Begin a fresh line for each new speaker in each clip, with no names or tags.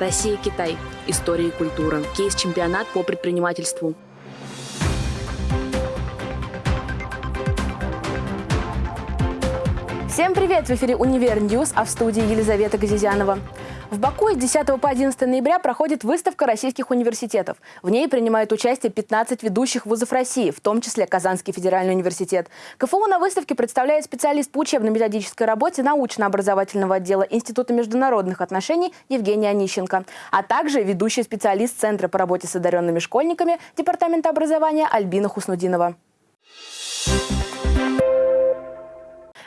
Россия-Китай. История и культура. Кейс-чемпионат по предпринимательству. Всем привет! В эфире «Univer News», а в студии Елизавета Газизянова. В Баку с 10 по 11 ноября проходит выставка российских университетов. В ней принимают участие 15 ведущих вузов России, в том числе Казанский федеральный университет. КФУ на выставке представляет специалист по учебно-методической работе научно-образовательного отдела Института международных отношений Евгений Онищенко, а также ведущий специалист Центра по работе с одаренными школьниками Департамента образования Альбина Хуснудинова.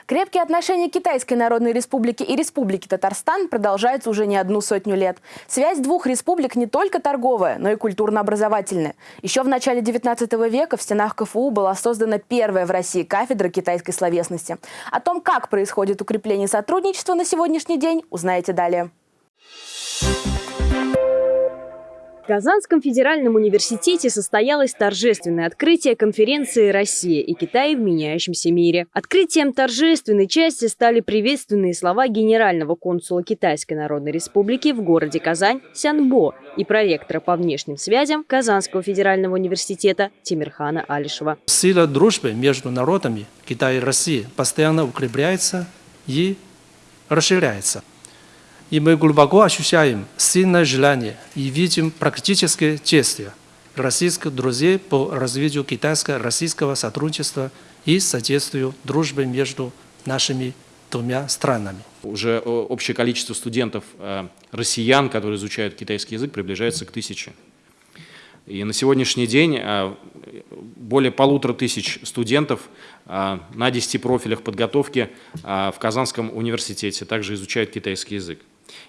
Крепкие отношения Китайской Народной Республики и Республики Татарстан продолжаются уже не одну сотню лет. Связь двух республик не только торговая, но и культурно-образовательная. Еще в начале 19 века в стенах КФУ была создана первая в России кафедра китайской словесности. О том, как происходит укрепление сотрудничества на сегодняшний день, узнаете далее.
В Казанском федеральном университете состоялось торжественное открытие конференции «Россия и Китай в меняющемся мире». Открытием торжественной части стали приветственные слова генерального консула Китайской Народной Республики в городе Казань Сянбо и проректора по внешним связям Казанского федерального университета Тимирхана Алишева.
Сила дружбы между народами Китая и России постоянно укрепляется и расширяется. И мы глубоко ощущаем сильное желание и видим практические действия российских друзей по развитию китайско-российского сотрудничества и содействию дружбы между нашими двумя странами.
Уже э, общее количество студентов э, россиян, которые изучают китайский язык, приближается к тысяче. И на сегодняшний день э, более полутора тысяч студентов на 10 профилях подготовки в Казанском университете также изучают китайский язык.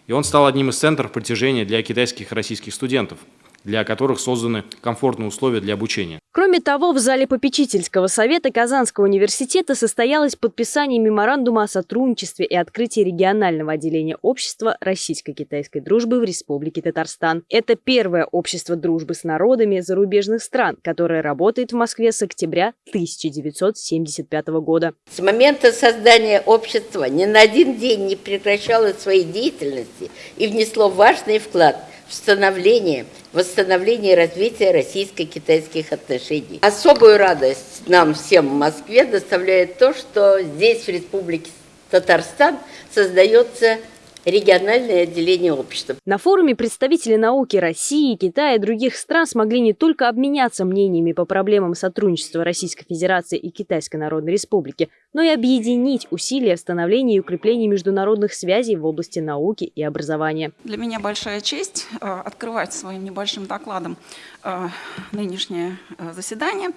И он стал одним из центров притяжения для китайских и российских студентов, для которых созданы комфортные условия для обучения.
Кроме того, в зале попечительского совета Казанского университета состоялось подписание меморандума о сотрудничестве и открытии регионального отделения общества российско-китайской дружбы в Республике Татарстан. Это первое общество дружбы с народами зарубежных стран, которое работает в Москве с октября 1975 года.
С момента создания общества ни на один день не прекращало своей деятельности и внесло важный вклад – становление, восстановление и развитие российско-китайских отношений. Особую радость нам всем в Москве доставляет то, что здесь, в Республике Татарстан, создается региональное отделение общества.
На форуме представители науки России, Китая и других стран смогли не только обменяться мнениями по проблемам сотрудничества Российской Федерации и Китайской Народной Республики, но и объединить усилия в становлении и укреплении международных связей в области науки и образования.
Для меня большая честь э, открывать своим небольшим докладом э, нынешнее э, заседание.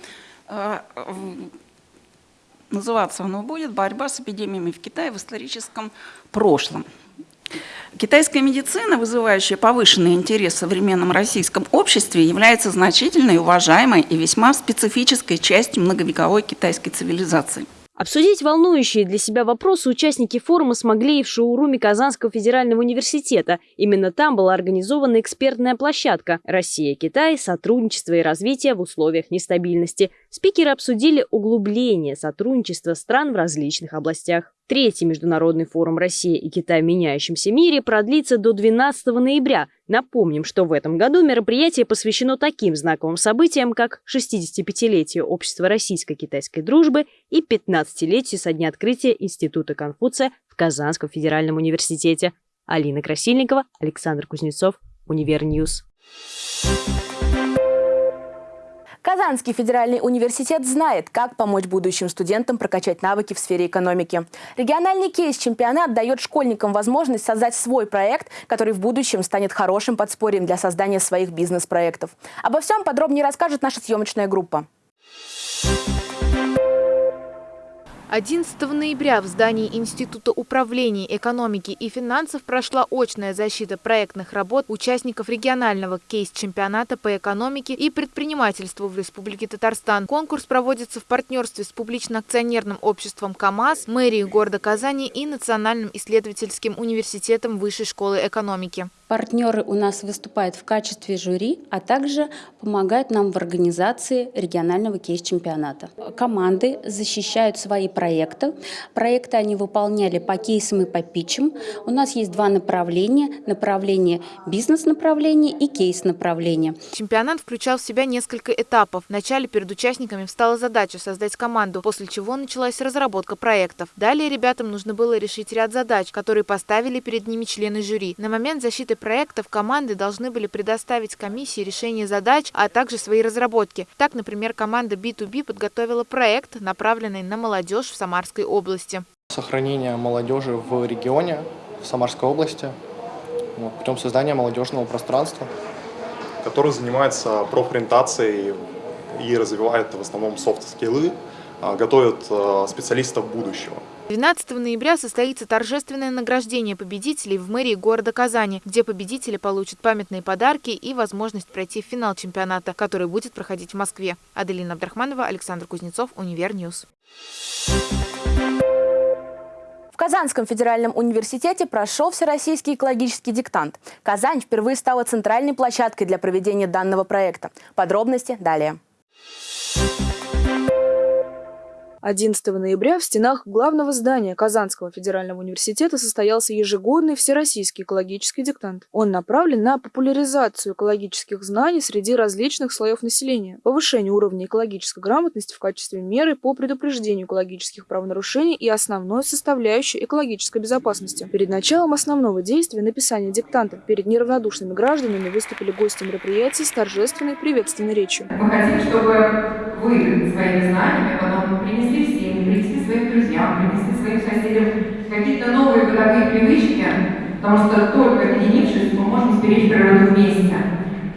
Называться оно будет «Борьба с эпидемиями в Китае в историческом прошлом». Китайская медицина, вызывающая повышенный интерес в современном российском обществе, является значительной, уважаемой и весьма специфической частью многовековой китайской цивилизации.
Обсудить волнующие для себя вопросы участники форума смогли и в шоуруме Казанского федерального университета. Именно там была организована экспертная площадка «Россия-Китай. Сотрудничество и развитие в условиях нестабильности». Спикеры обсудили углубление сотрудничества стран в различных областях. Третий международный форум «Россия и Китай в меняющемся мире» продлится до 12 ноября. Напомним, что в этом году мероприятие посвящено таким знаковым событиям, как 65-летию Общества российско-китайской дружбы и 15-летию со дня открытия Института Конфуция в Казанском федеральном университете. Алина Красильникова, Александр Кузнецов, Univer News.
Казанский федеральный университет знает, как помочь будущим студентам прокачать навыки в сфере экономики. Региональный кейс-чемпионат дает школьникам возможность создать свой проект, который в будущем станет хорошим подспорьем для создания своих бизнес-проектов. Обо всем подробнее расскажет наша съемочная группа.
11 ноября в здании Института управления экономики и финансов прошла очная защита проектных работ участников регионального кейс-чемпионата по экономике и предпринимательству в Республике Татарстан. Конкурс проводится в партнерстве с публично-акционерным обществом КАМАЗ, мэрией города Казани и Национальным исследовательским университетом Высшей школы экономики.
Партнеры у нас выступают в качестве жюри, а также помогают нам в организации регионального кейс-чемпионата. Команды защищают свои проекты. Проекты они выполняли по кейсам и по питчам. У нас есть два направления. Направление бизнес-направление и кейс-направление.
Чемпионат включал в себя несколько этапов. Вначале перед участниками встала задача создать команду, после чего началась разработка проектов. Далее ребятам нужно было решить ряд задач, которые поставили перед ними члены жюри. На момент защиты проектов команды должны были предоставить комиссии решение задач, а также свои разработки. Так, например, команда B2B подготовила проект, направленный на молодежь в Самарской области.
Сохранение молодежи в регионе, в Самарской области, вот, путем создания молодежного пространства.
Который занимается профориентацией и развивает в основном софт-скиллы, а, готовит а, специалистов будущего.
12 ноября состоится торжественное награждение победителей в мэрии города Казани, где победители получат памятные подарки и возможность пройти в финал чемпионата, который будет проходить в Москве. Аделина Абдрахманова, Александр Кузнецов, Univer News.
В Казанском федеральном университете прошел всероссийский экологический диктант. Казань впервые стала центральной площадкой для проведения данного проекта. Подробности далее.
11 ноября в стенах главного здания Казанского федерального университета состоялся ежегодный всероссийский экологический диктант. Он направлен на популяризацию экологических знаний среди различных слоев населения, повышение уровня экологической грамотности в качестве меры по предупреждению экологических правонарушений и основной составляющей экологической безопасности. Перед началом основного действия написания диктанта перед неравнодушными гражданами выступили гости мероприятия с торжественной приветственной речью.
Мы хотим, чтобы вы своими знаниями потом принесли в семьи, принесли своим друзьям, принесли своим соседям какие-то новые бытовые привычки, потому что только объединившись мы можем сберечь природу вместе.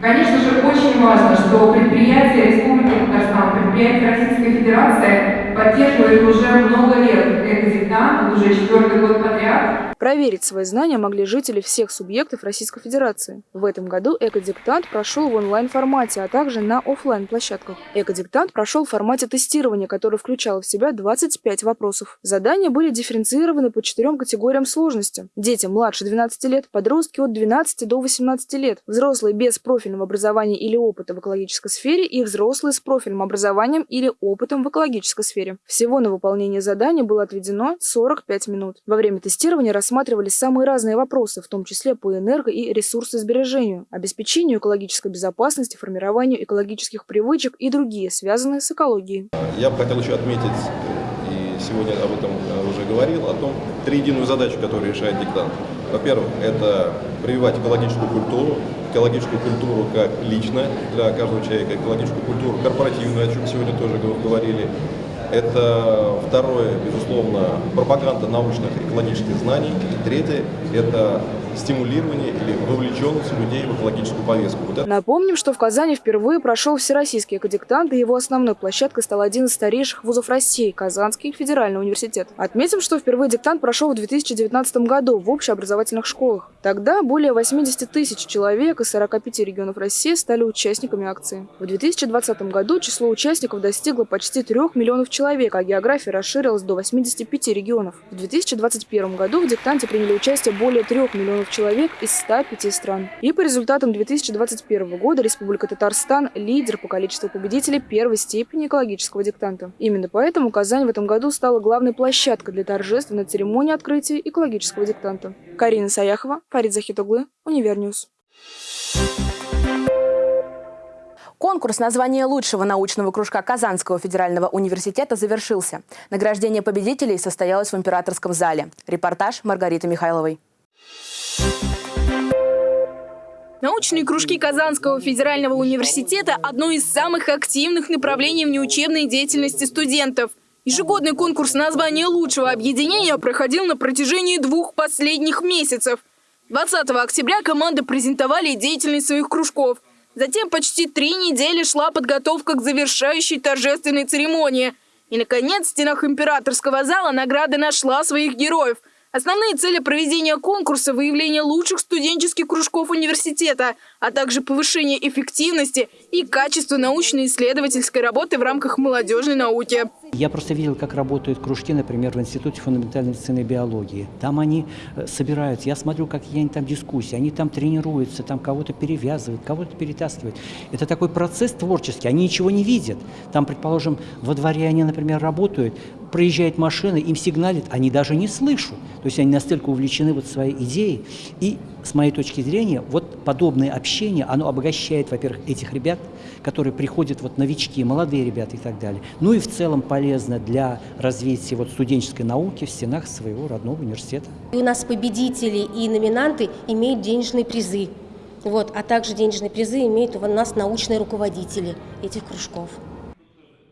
Конечно же, очень важно, что предприятия Республики Татарстан, предприятия Российской Федерации поддерживают уже много лет экодиктант, уже четвертый год подряд.
Проверить свои знания могли жители всех субъектов Российской Федерации. В этом году экодиктант прошел в онлайн-формате, а также на офлайн площадках Экодиктант прошел в формате тестирования, который включал в себя 25 вопросов. Задания были дифференцированы по четырем категориям сложности. Дети младше 12 лет, подростки от 12 до 18 лет, взрослые без профильного образования или опыта в экологической сфере и взрослые с профильным образованием или опытом в экологической сфере. Всего на выполнение задания было отведено 45 минут. Во время тестирования рассматривались самые разные вопросы, в том числе по энерго- и ресурсосбережению, обеспечению экологической безопасности, формированию экологических привычек и другие, связанные с экологией.
Я бы хотел еще отметить, и сегодня об этом уже говорил, о том, три единую задачу, которую решает диктант. Во-первых, это прививать экологическую культуру, экологическую культуру как лично для каждого человека, экологическую культуру корпоративную, о чем сегодня тоже говорили, это второе, безусловно, пропаганда научных экологических знаний. И третье – это стимулирование или вовлеченность людей в экологическую повестку.
Вот это... Напомним, что в Казани впервые прошел всероссийский экодиктант, и его основной площадкой стал один из старейших вузов России – Казанский федеральный университет. Отметим, что впервые диктант прошел в 2019 году в общеобразовательных школах. Тогда более 80 тысяч человек из 45 регионов России стали участниками акции. В 2020 году число участников достигло почти 3 миллионов человек, а география расширилась до 85 регионов. В 2021 году в диктанте приняли участие более 3 миллионов человек из 105 стран. И по результатам 2021 года Республика Татарстан – лидер по количеству победителей первой степени экологического диктанта. Именно поэтому Казань в этом году стала главной площадкой для торжественной церемонии открытия экологического диктанта. Карина Саяхова, Фарид Захитоглы, Univer News.
Конкурс на звание лучшего научного кружка Казанского федерального университета завершился. Награждение победителей состоялось в императорском зале. Репортаж Маргариты Михайловой.
Научные кружки Казанского федерального университета – одно из самых активных направлений внеучебной деятельности студентов. Ежегодный конкурс на звание лучшего объединения проходил на протяжении двух последних месяцев. 20 октября команды презентовали деятельность своих кружков. Затем почти три недели шла подготовка к завершающей торжественной церемонии. И, наконец, в стенах императорского зала награда нашла своих героев – Основные цели проведения конкурса – выявление лучших студенческих кружков университета, а также повышение эффективности и качества научно-исследовательской работы в рамках молодежной науки.
Я просто видел, как работают кружки, например, в Институте фундаментальной медицины и биологии. Там они э, собираются, я смотрю, какие они там дискуссии, они там тренируются, там кого-то перевязывают, кого-то перетаскивают. Это такой процесс творческий, они ничего не видят. Там, предположим, во дворе они, например, работают, проезжает машина, им сигналит, они даже не слышат. То есть они настолько увлечены вот своей идеей. И с моей точки зрения, вот подобное общение, оно обогащает, во-первых, этих ребят, которые приходят, вот новички, молодые ребята и так далее. Ну и в целом полезно для развития вот студенческой науки в стенах своего родного университета.
И у нас победители и номинанты имеют денежные призы. Вот, а также денежные призы имеют у нас научные руководители этих кружков.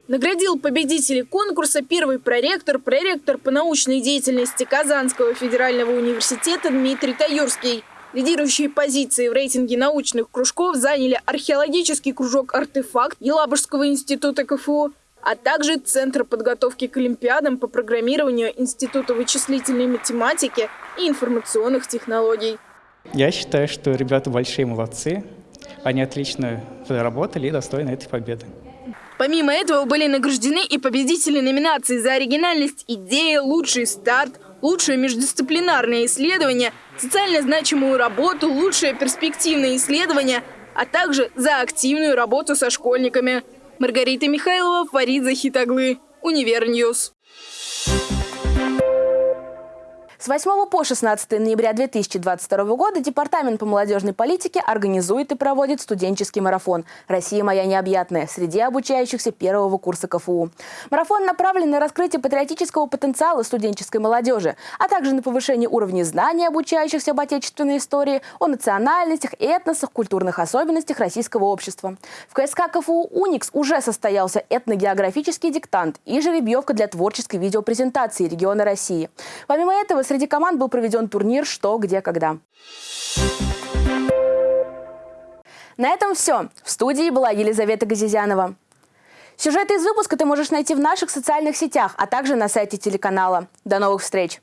Наградил победителей конкурса первый проректор, проректор по научной деятельности Казанского федерального университета Дмитрий Таюрский. Лидирующие позиции в рейтинге научных кружков заняли археологический кружок «Артефакт» Елабужского института КФУ, а также Центр подготовки к Олимпиадам по программированию Института вычислительной математики и информационных технологий.
Я считаю, что ребята большие молодцы. Они отлично работали и достойны этой победы.
Помимо этого были награждены и победители номинаций за оригинальность идеи, лучший старт, лучшее междисциплинарное исследование, социально значимую работу, лучшее перспективное исследование, а также за активную работу со школьниками. Маргарита Михайлова, Фарид Захитоглы, Univer News.
С 8 по 16 ноября 2022 года Департамент по молодежной политике организует и проводит студенческий марафон «Россия моя необъятная» среди обучающихся первого курса КФУ. Марафон направлен на раскрытие патриотического потенциала студенческой молодежи, а также на повышение уровня знаний обучающихся об отечественной истории, о национальностях, этносах, культурных особенностях российского общества. В КСК КФУ «Уникс» уже состоялся этногеографический диктант и жеребьевка для творческой видеопрезентации региона России. Помимо этого, среди команд был проведен турнир «Что, где, когда». На этом все. В студии была Елизавета Газизянова. Сюжеты из выпуска ты можешь найти в наших социальных сетях, а также на сайте телеканала. До новых встреч!